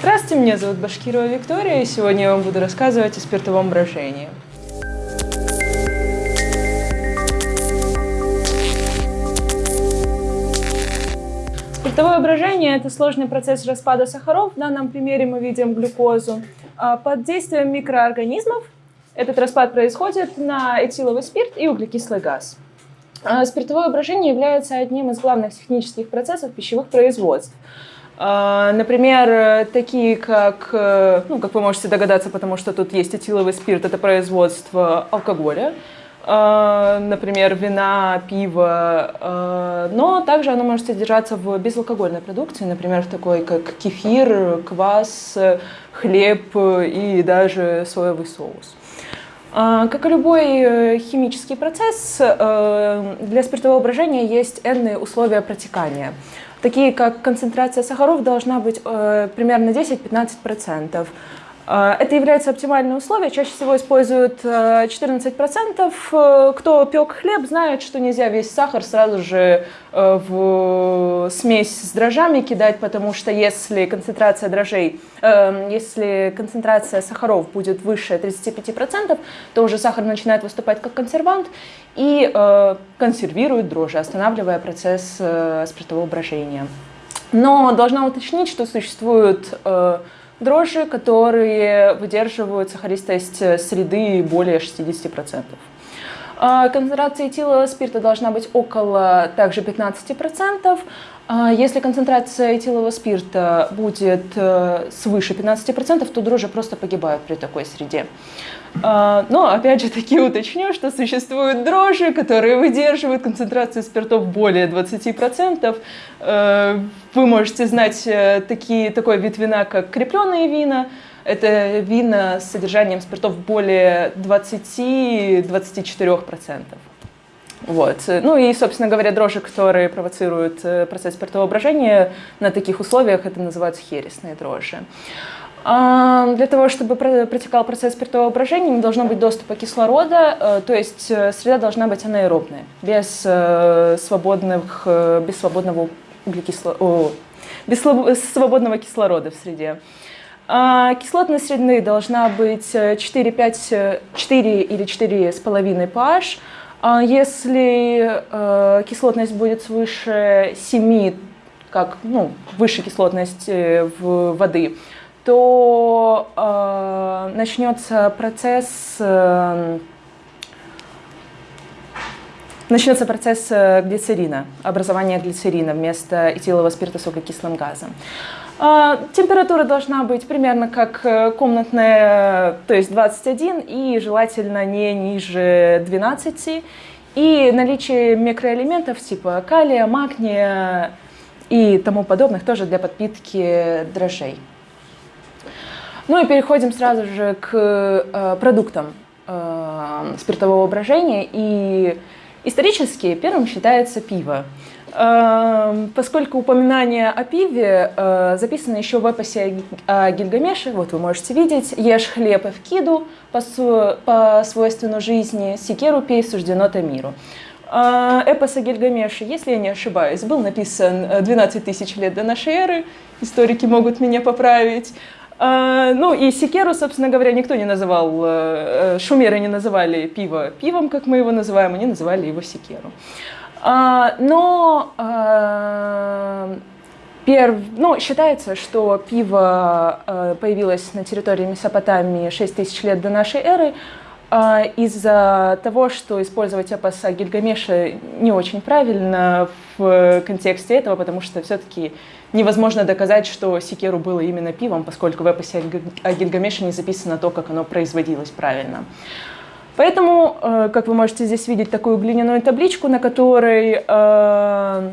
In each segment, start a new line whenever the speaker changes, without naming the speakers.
Здравствуйте, меня зовут Башкирова Виктория, и сегодня я вам буду рассказывать о спиртовом брожении. Спиртовое брожение – это сложный процесс распада сахаров. В данном примере мы видим глюкозу. А под действием микроорганизмов этот распад происходит на этиловый спирт и углекислый газ. А спиртовое брожение является одним из главных технических процессов пищевых производств. А, например, такие как, э, ну, как вы можете догадаться, потому что тут есть этиловый спирт, это производство алкоголя, а, например, вина, пива, а, но также оно может содержаться в безалкогольной продукции, например, в такой как кефир, квас, хлеб и даже соевый соус. Как и любой э, химический процесс, э, для спиртового брожения есть n условия протекания такие как концентрация сахаров должна быть э, примерно 10-15%. Э, это является оптимальным условием. Чаще всего используют 14%. Э, кто пек хлеб, знает, что нельзя весь сахар сразу же в смесь с дрожжами кидать, потому что если концентрация дрожжей, если концентрация сахаров будет выше 35%, то уже сахар начинает выступать как консервант и консервирует дрожжи, останавливая процесс спиртового брожения. Но должна уточнить, что существуют дрожжи, которые выдерживают сахаристость среды более 60%. А, концентрация этилового спирта должна быть около также 15%. А, если концентрация этилового спирта будет э, свыше 15%, то дрожжи просто погибают при такой среде. А, но опять же таки уточню, что существуют дрожжи, которые выдерживают концентрацию спиртов более 20%. Э, вы можете знать э, такие, такой вид вина, как крепленные вина. Это вина с содержанием спиртов более 20-24%. Вот. Ну и, собственно говоря, дрожжи, которые провоцируют э, процесс спиртового брожения, на таких условиях это называются хересные дрожжи. А, для того, чтобы протекал процесс спиртового брожения, не должно быть доступа кислорода, э, то есть э, среда должна быть анаэробная, без, свободных, без свободного углекисло... без свободного кислорода в среде. А, кислотность среды должна быть 4-5, 4 или 4,5 pH, а если э, кислотность будет свыше 7, как, ну, выше кислотности э, в воды, то э, начнется процесс начнется процесс глицерина, образования глицерина вместо этилового спирта с углекислым газом. Температура должна быть примерно как э, комнатная, то есть 21, и желательно не ниже 12. И наличие микроэлементов типа калия, магния и тому подобных тоже для подпитки дрожжей. Ну и переходим сразу же к э, продуктам э, спиртового брожения. И исторически первым считается пиво. Эм, поскольку упоминание о пиве э, записано еще в эпосе о Гильгамеше, вот вы можете видеть, «Ешь хлеб и вкиду по, свойственну жизни, секеру пей суждено-то миру». Э, эпос о Гильгамеше, если я не ошибаюсь, был написан 12 тысяч лет до нашей эры, историки могут меня поправить. Э, ну и секеру, собственно говоря, никто не называл, шумеры не называли пиво пивом, как мы его называем, они называли его секеру. А, но а, ну, считается, что пиво а, появилось на территории Месопотамии 6 тысяч лет до нашей эры, из-за того, что использовать эпос о Гильгамеше не очень правильно в контексте этого, потому что все-таки невозможно доказать, что Секеру было именно пивом, поскольку в эпосе о Гильгамеше не записано то, как оно производилось правильно. Поэтому, э, как вы можете здесь видеть, такую глиняную табличку, на которой, э,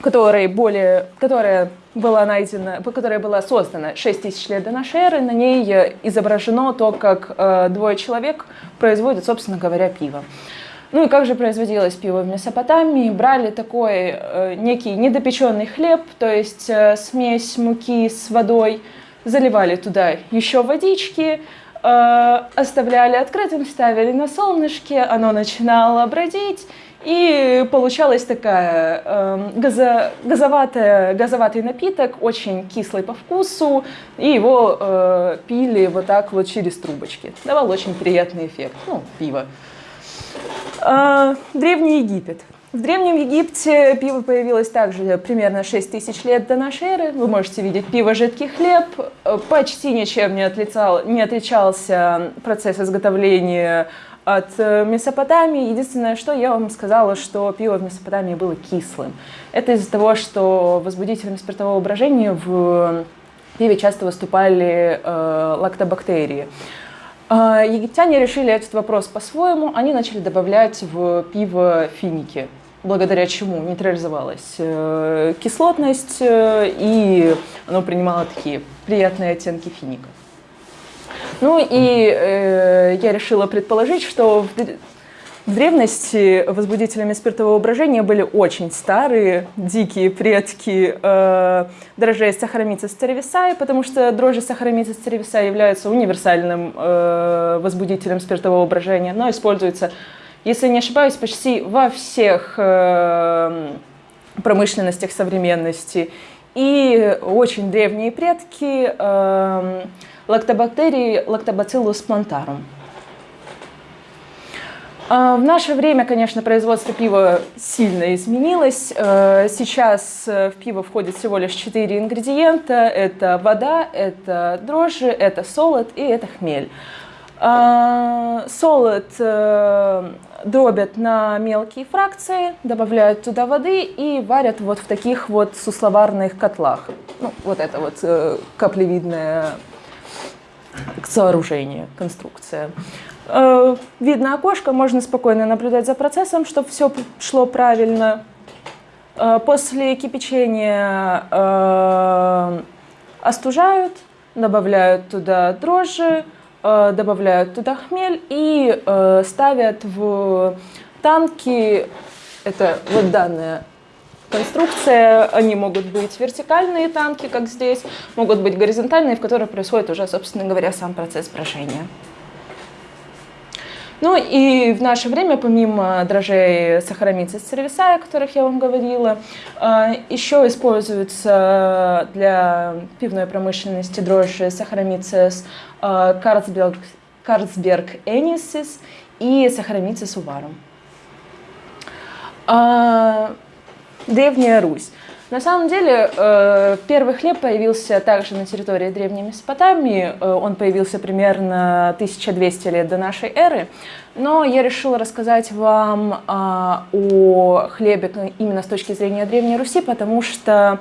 которой более, которая была найдена, которая была создана 6 тысяч лет до нашей эры, на ней изображено то, как э, двое человек производят, собственно говоря, пиво. Ну и как же производилось пиво в Месопотамии? Брали такой э, некий недопеченный хлеб, то есть э, смесь муки с водой, заливали туда еще водички, Э, оставляли открытым, ставили на солнышке, оно начинало бродить, И получалась такая э, газо, газоватая, газоватый напиток, очень кислый по вкусу, и его э, пили вот так вот через трубочки. Давал очень приятный эффект. Ну, пиво. Э, Древний Египет. В Древнем Египте пиво появилось также примерно 6 тысяч лет до нашей эры. Вы можете видеть пиво жидкий хлеб. Почти ничем не, отлицал, не отличался процесс изготовления от Месопотамии. Единственное, что я вам сказала, что пиво в Месопотамии было кислым. Это из-за того, что возбудителями спиртового брожения в пиве часто выступали э, лактобактерии. Э, египтяне решили этот вопрос по-своему. Они начали добавлять в пиво финики благодаря чему нейтрализовалась э, кислотность, э, и оно принимало такие приятные оттенки финика. Ну и э, я решила предположить, что в, в древности возбудителями спиртового брожения были очень старые, дикие предки э, дрожжей сахаромицис церевисаe, потому что дрожжи сахаромицис церевисаe являются универсальным э, возбудителем спиртового брожения, но используется если не ошибаюсь, почти во всех э, промышленностях современности. И очень древние предки э, лактобактерии Lactobacillus plantarum. Э, в наше время, конечно, производство пива сильно изменилось. Э, сейчас в пиво входит всего лишь 4 ингредиента. Это вода, это дрожжи, это солод и это хмель. Э, солод дробят на мелкие фракции, добавляют туда воды и варят вот в таких вот сусловарных котлах. Ну, вот это вот э, каплевидное сооружение, конструкция. Э, видно окошко, можно спокойно наблюдать за процессом, чтобы все шло правильно. Э, после кипячения э, остужают, добавляют туда дрожжи, добавляют туда хмель и э, ставят в танки, это вот данная конструкция, они могут быть вертикальные танки, как здесь, могут быть горизонтальные, в которых происходит уже, собственно говоря, сам процесс брожения. Ну и в наше время, помимо дрожжей сахаромицис церевисая, о которых я вам говорила, э, еще используются для пивной промышленности дрожжи сахаромицис Карцберг, Карцберг Энисис и сахаромицис уварум. Древняя Русь. На самом деле, э, первый хлеб появился также на территории Древней Месопотамии. Э, он появился примерно 1200 лет до нашей эры. Но я решила рассказать вам а, о хлебе именно с точки зрения Древней Руси, потому что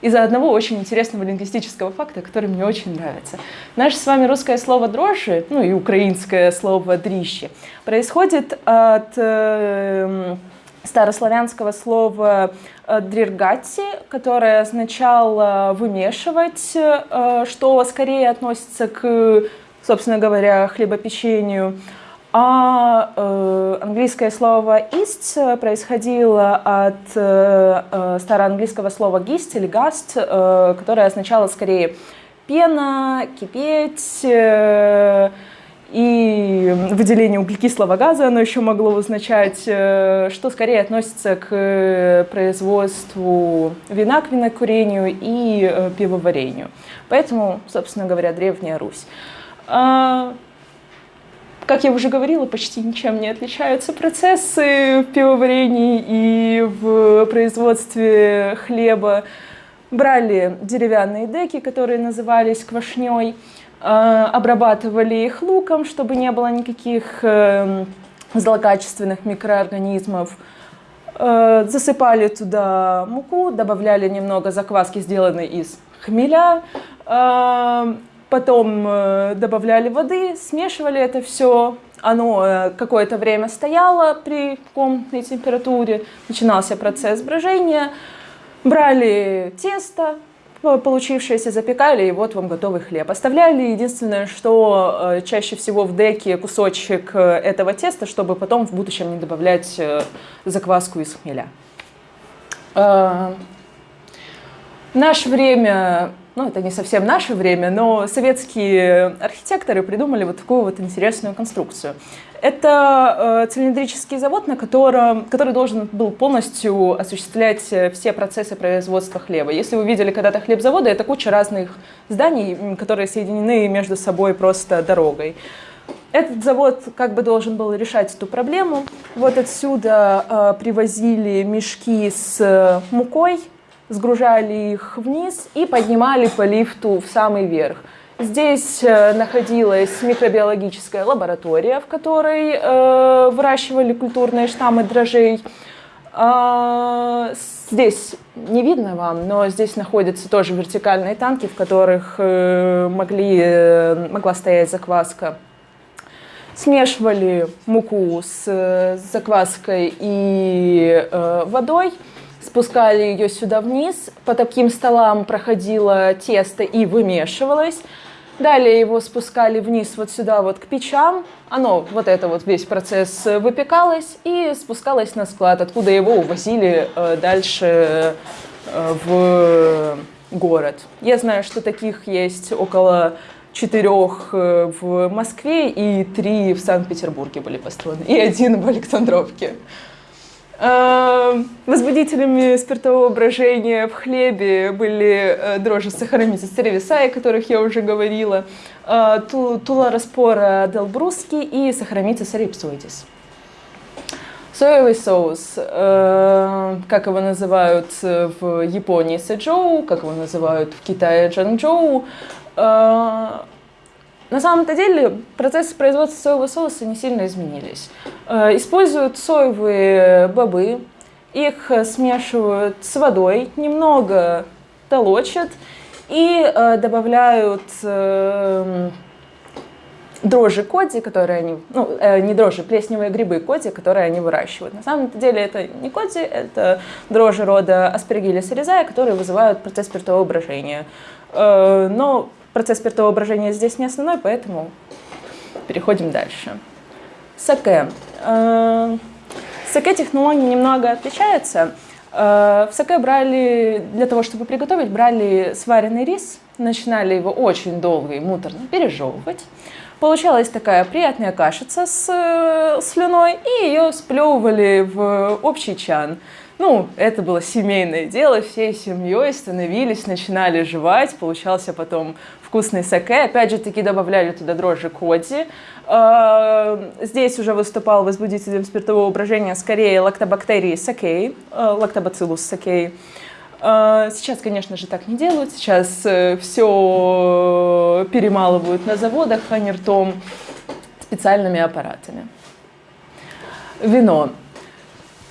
из-за одного очень интересного лингвистического факта, который мне очень нравится. Наше с вами русское слово «дрожжи», ну и украинское слово «дрищи», происходит от э, старославянского слова э, дриргати, которое означало вымешивать, э, что скорее относится к, собственно говоря, хлебопечению. А э, английское слово «ist» происходило от э, э, староанглийского слова «gist» или э, которое означало скорее пена, кипеть, э, и выделение углекислого газа, оно еще могло означать, э, что скорее относится к производству вина, к винокурению и э, пивоварению. Поэтому, собственно говоря, Древняя Русь. А, как я уже говорила, почти ничем не отличаются процессы в пивоварении и в производстве хлеба. Брали деревянные деки, которые назывались квашней, Э, обрабатывали их луком, чтобы не было никаких э, злокачественных микроорганизмов. Э, засыпали туда муку, добавляли немного закваски, сделанной из хмеля, потом добавляли воды, смешивали это все. Оно какое-то время стояло при комнатной температуре, начинался процесс брожения. Брали тесто, получившееся запекали, и вот вам готовый хлеб. Оставляли единственное, что э, чаще всего в деке кусочек э, этого теста, чтобы потом в будущем не добавлять э, закваску из хмеля. В наше время, ну это не совсем наше время, но советские архитекторы придумали вот такую вот интересную конструкцию. Это цилиндрический завод, на котором, который должен был полностью осуществлять все процессы производства хлеба. Если вы видели когда-то хлебзаводы, это куча разных зданий, которые соединены между собой просто дорогой. Этот завод как бы должен был решать эту проблему. Вот отсюда э, привозили мешки с мукой, сгружали их вниз и поднимали по лифту в самый верх. Здесь э, находилась микробиологическая лаборатория, в которой э, выращивали культурные штаммы дрожжей. Э, здесь не видно вам, но здесь находятся тоже вертикальные танки, в которых э, могли, могла стоять закваска смешивали муку с закваской и водой, спускали ее сюда вниз, по таким столам проходило тесто и вымешивалось. Далее его спускали вниз вот сюда вот к печам, оно, вот это вот весь процесс выпекалось и спускалось на склад, откуда его увозили э, дальше э, в город. Я знаю, что таких есть около четырех э, в Москве и три в Санкт-Петербурге были построены, и один в Александровке. Э, возбудителями спиртового брожения в хлебе были э, дрожжи сахаромиса церевисаи, о которых я уже говорила, тула распора делбруски и сахаромица рипсоидис. Соевый соус, как его называют в Японии сэджоу, как его называют в Китае джанчжоу, на самом-то деле процессы производства соевого соуса не сильно изменились. А, используют соевые бобы, их смешивают с водой, немного толочат и а, добавляют дрожжи коди, которые они, ну, э, не дрожжи, плесневые грибы коди, которые они выращивают. На самом деле это не коди, это дрожжи рода аспергиллис резая, которые вызывают процесс спиртового брожения. Э, но Процесс спиртового брожения здесь не основной, поэтому переходим дальше. Саке. Э, саке технология немного отличается. Э, в саке брали, для того, чтобы приготовить, брали сваренный рис, начинали его очень долго и муторно пережевывать. Получалась такая приятная кашица с э, слюной, и ее сплевывали в общий чан. Ну, это было семейное дело, всей семьей становились, начинали жевать, получался потом вкусный саке. Опять же таки добавляли туда дрожжи коди. А, здесь уже выступал возбудителем спиртового брожения скорее лактобактерии сакей, а, лактобациллус сакей. А, сейчас, конечно же, так не делают. Сейчас э, все перемалывают на заводах, а не ртом специальными аппаратами. Вино.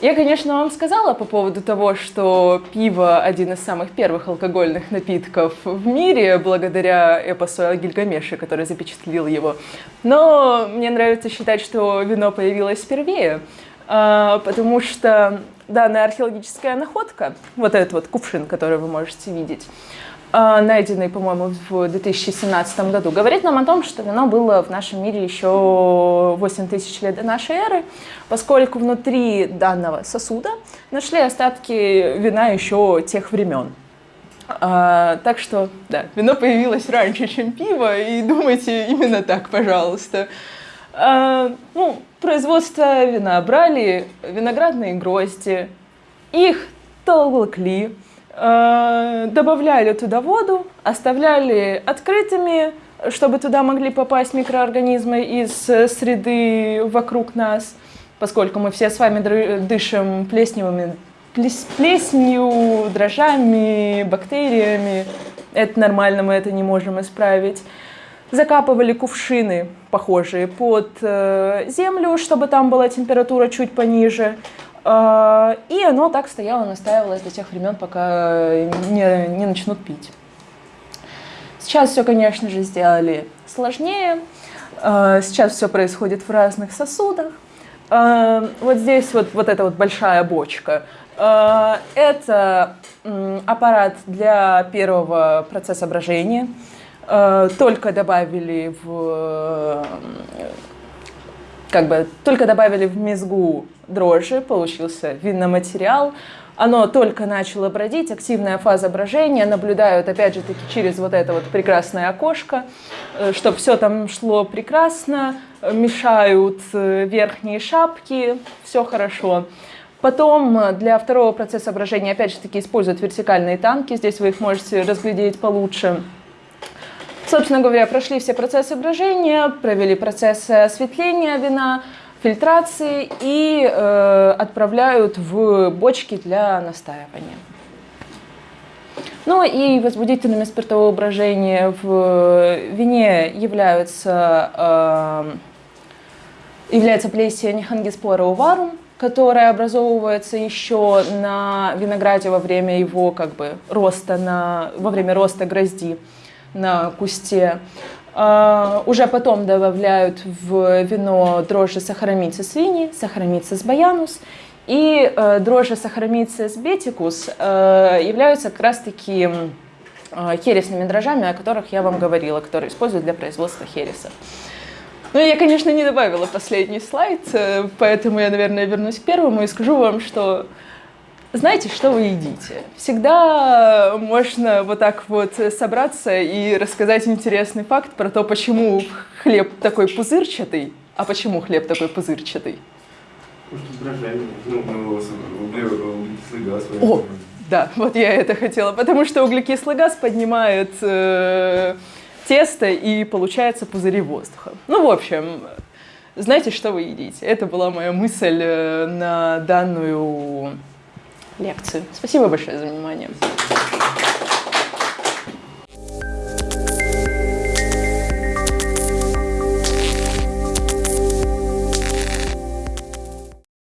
Я, конечно, вам сказала по поводу того, что пиво один из самых первых алкогольных напитков в мире, благодаря эпосу о Гильгамеше, который запечатлил его. Но мне нравится считать, что вино появилось впервые, а, потому что данная археологическая находка, вот этот вот кувшин, который вы можете видеть, найденный, по-моему, в 2017 году, говорит нам о том, что вино было в нашем мире еще 8 тысяч лет до нашей эры, поскольку внутри данного сосуда нашли остатки вина еще тех времен. А, так что, да, вино появилось раньше, чем пиво, и думайте именно так, пожалуйста. А, ну, производство вина брали виноградные грозди, их толкли, Э, добавляли туда воду, оставляли открытыми, чтобы туда могли попасть микроорганизмы из э, среды вокруг нас, поскольку мы все с вами дышим плесневыми, плесенью, дрожжами, бактериями. Это нормально, мы это не можем исправить. Закапывали кувшины похожие под э, землю, чтобы там была температура чуть пониже. А, и оно так стояло, настаивалось до тех времен, пока не, не начнут пить. Сейчас все, конечно же, сделали сложнее. А, сейчас все происходит в разных сосудах. А, вот здесь вот, вот эта вот большая бочка. Это аппарат для первого процесса брожения. Только добавили в как бы только добавили в мезгу дрожжи, получился винный материал, оно только начало бродить, активная фаза брожения, наблюдают опять же таки через вот это вот прекрасное окошко, э, чтобы все там шло прекрасно, мешают э, верхние шапки, все хорошо. Потом э, для второго процесса брожения опять же таки используют вертикальные танки, здесь вы их можете разглядеть получше. Собственно говоря, прошли все процессы брожения, провели процессы осветления вина, фильтрации и э, отправляют в бочки для настаивания. Ну и возбудителями спиртового брожения в вине являются, э, является плесия Нихангиспора уварум, которая образовывается еще на винограде во время его как бы роста, на, во время роста грозди на кусте. Uh, уже потом добавляют в вино дрожжи сахаромицис вини, сахаромицис баянус, и uh, дрожжи сахаромицис бетикус uh, являются как раз-таки хересными дрожжами, о которых я вам говорила, которые используют для производства хереса. Ну, я, конечно, не добавила последний слайд, э, поэтому я, наверное, вернусь к первому и скажу вам, что знаете, что вы едите. Всегда можно вот так вот собраться и рассказать интересный факт про то, почему хлеб такой пузырчатый, а почему хлеб такой пузырчатый. Ну, О, да, вот я это хотела, потому что углекислый газ поднимает э, тесто и получается пузыри воздуха. Ну, в общем, знаете, что вы едите. Это была моя мысль э, на данную лекцию. Спасибо большое за внимание.